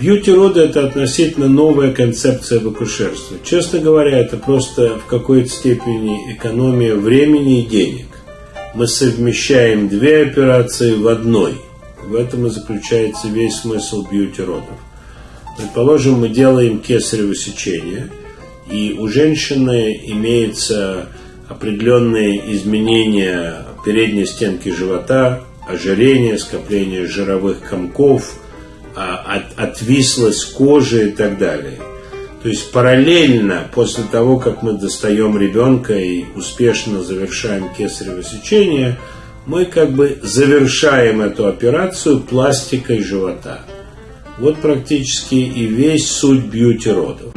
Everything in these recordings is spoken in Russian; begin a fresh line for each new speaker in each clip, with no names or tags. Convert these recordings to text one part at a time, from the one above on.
Бьюти-роды – это относительно новая концепция в. Честно говоря, это просто в какой-то степени экономия времени и денег. Мы совмещаем две операции в одной. В этом и заключается весь смысл бьюти-родов. Предположим, мы делаем кесарево сечение, и у женщины имеется определенные изменения передней стенки живота, ожирение, скопление жировых комков, а, отвислость кожи и так далее. То есть параллельно после того, как мы достаем ребенка и успешно завершаем кесарево сечение, мы как бы завершаем эту операцию пластикой живота. Вот практически и весь суть бьюти-родов.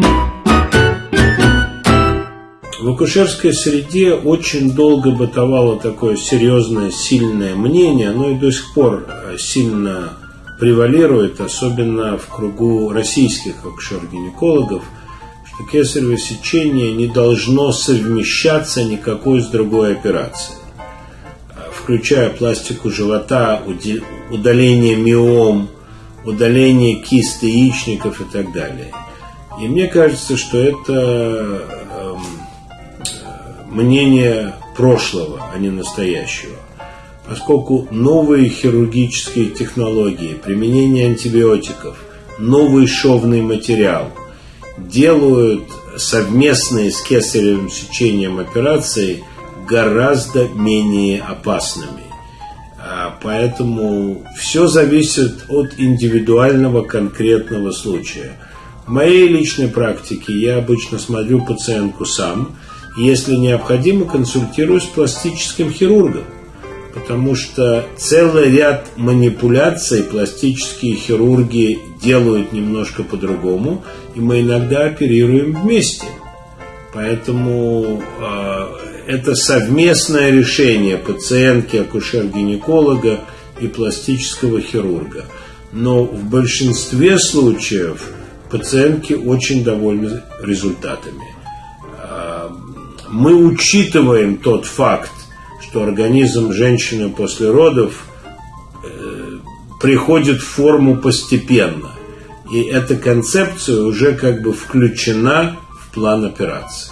В акушерской среде очень долго бытовало такое серьезное, сильное мнение, оно и до сих пор э, сильно превалирует, особенно в кругу российских акушер-гинекологов, что кесарево сечение не должно совмещаться никакой с другой операцией, включая пластику живота, удаление миом, удаление кисты яичников и так далее. И мне кажется, что это мнение прошлого, а не настоящего. Поскольку новые хирургические технологии, применение антибиотиков, новый шовный материал делают совместные с кесаревым сечением операции гораздо менее опасными. А поэтому все зависит от индивидуального конкретного случая. В моей личной практике я обычно смотрю пациентку сам – если необходимо, консультируюсь с пластическим хирургом, потому что целый ряд манипуляций пластические хирурги делают немножко по-другому, и мы иногда оперируем вместе. Поэтому э, это совместное решение пациентки, акушер-гинеколога и пластического хирурга. Но в большинстве случаев пациентки очень довольны результатами мы учитываем тот факт, что организм женщины после родов э, приходит в форму постепенно. И эта концепция уже как бы включена в план операции.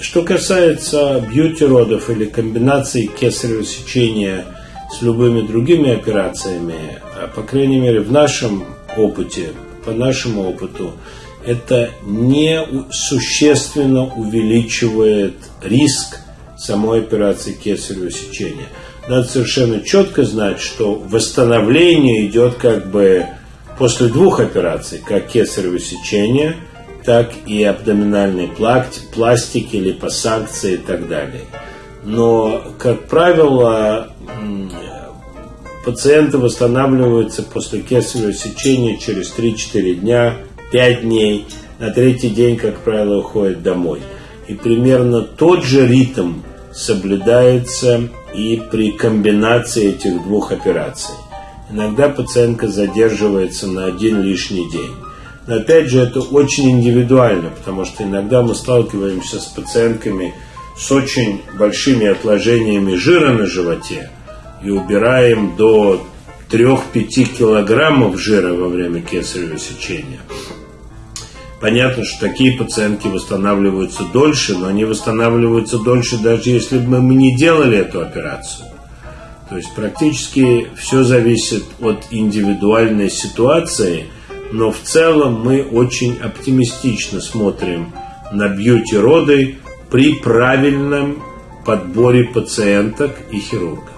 Что касается бьюти-родов или комбинации кесарево сечения с любыми другими операциями, а, по крайней мере в нашем опыте, по нашему опыту, это не существенно увеличивает риск самой операции кесарево сечения. Надо совершенно четко знать, что восстановление идет как бы после двух операций, как кесарево сечение, так и абдоминальной пластики, липосакции и так далее. Но, как правило, пациенты восстанавливаются после кесарево сечения через 3-4 дня 5 дней, на третий день, как правило, уходит домой. И примерно тот же ритм соблюдается и при комбинации этих двух операций. Иногда пациентка задерживается на один лишний день. Но опять же, это очень индивидуально, потому что иногда мы сталкиваемся с пациентками с очень большими отложениями жира на животе и убираем до 3-5 килограммов жира во время кесарево сечения. Понятно, что такие пациентки восстанавливаются дольше, но они восстанавливаются дольше, даже если бы мы не делали эту операцию. То есть практически все зависит от индивидуальной ситуации, но в целом мы очень оптимистично смотрим на бьюти-роды при правильном подборе пациенток и хирургов.